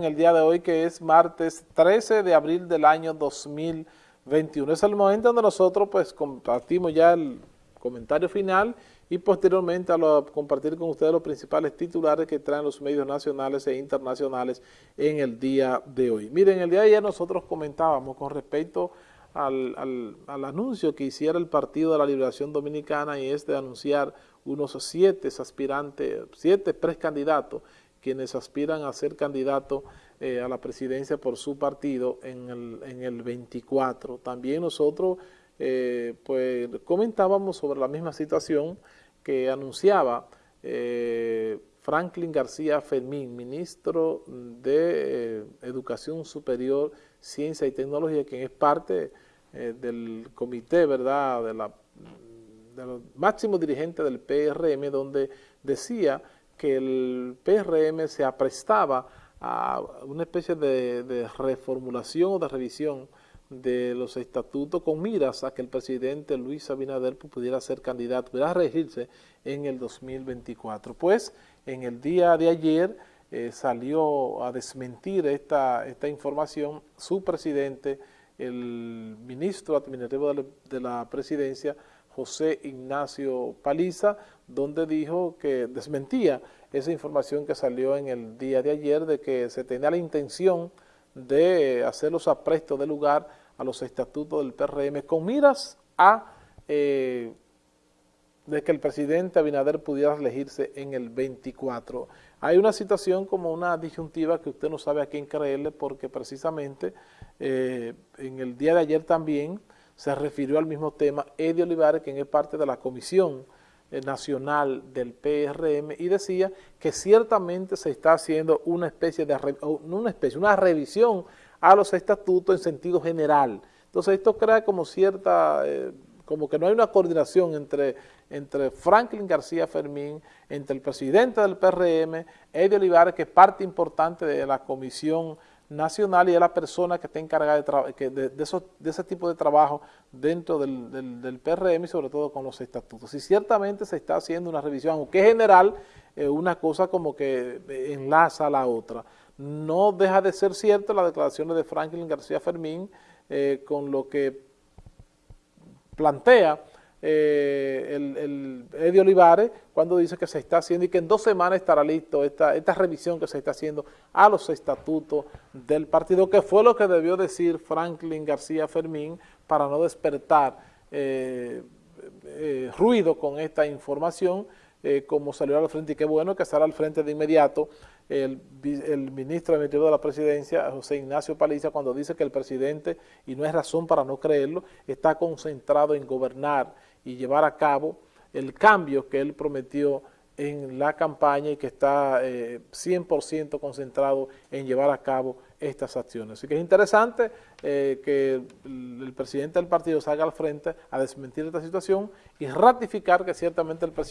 en el día de hoy que es martes 13 de abril del año 2021. Es el momento donde nosotros pues compartimos ya el comentario final y posteriormente a compartir con ustedes los principales titulares que traen los medios nacionales e internacionales en el día de hoy. Miren, el día de ayer nosotros comentábamos con respecto al, al, al anuncio que hiciera el Partido de la Liberación Dominicana y es de anunciar unos siete aspirantes, siete precandidatos quienes aspiran a ser candidatos eh, a la presidencia por su partido en el, en el 24. También nosotros eh, pues comentábamos sobre la misma situación que anunciaba eh, Franklin García Fermín, ministro de Educación Superior, Ciencia y Tecnología, quien es parte del comité, ¿verdad?, de, la, de los máximos dirigentes del PRM, donde decía que el PRM se aprestaba a una especie de, reformulación o de revisión de los estatutos con miras a que el presidente Luis Abinader pudiera ser candidato, pudiera regirse en el 2024. Pues en el día de ayer eh, salió a desmentir esta, información su presidente, el ministro administrativo de la presidencia, José Ignacio Paliza, donde dijo que desmentía esa información que salió en el día de ayer de que se tenía la intención de hacer los aprestos de lugar a los estatutos del PRM con miras a eh, de que el presidente Abinader pudiera elegirse en el 24. Hay una situación como una disyuntiva que usted no sabe a quién creerle porque precisamente eh, en el día de ayer también se refirió al mismo tema Eddie Olivares, quien es parte de la Comisión eh, Nacional del PRM, y decía que ciertamente se está haciendo una especie de, una especie, una revisión a los estatutos en sentido general. Entonces esto crea como cierta, eh, como que no hay una coordinación entre, entre Franklin García Fermín, entre el presidente del PRM, Eddie Olivares, que es parte importante de la Comisión nacional y es la persona que está encargada de, de, de, esos, de ese tipo de trabajo dentro del, del, del, PRM y sobre todo con los estatutos. Y ciertamente se está haciendo una revisión, aunque general, eh, una cosa como que enlaza a la otra. No deja de ser cierto las declaraciones de Franklin García Fermín eh, con lo que plantea eh, Eddie Olivares cuando dice que se está haciendo y que en dos semanas estará listo esta, esta revisión que se está haciendo a los estatutos del partido, que fue lo que debió decir Franklin García Fermín para no despertar eh, eh, ruido con esta información, como salió al frente, y qué bueno que estará al frente de inmediato el, el ministro de de la Presidencia, José Ignacio Paliza, cuando dice que el presidente, y no es razón para no creerlo, está concentrado en gobernar y llevar a cabo el cambio que él prometió en la campaña y que está eh, 100% concentrado en llevar a cabo estas acciones. Así que es interesante eh, que el, presidente del partido salga al frente a desmentir esta situación y ratificar que ciertamente el presidente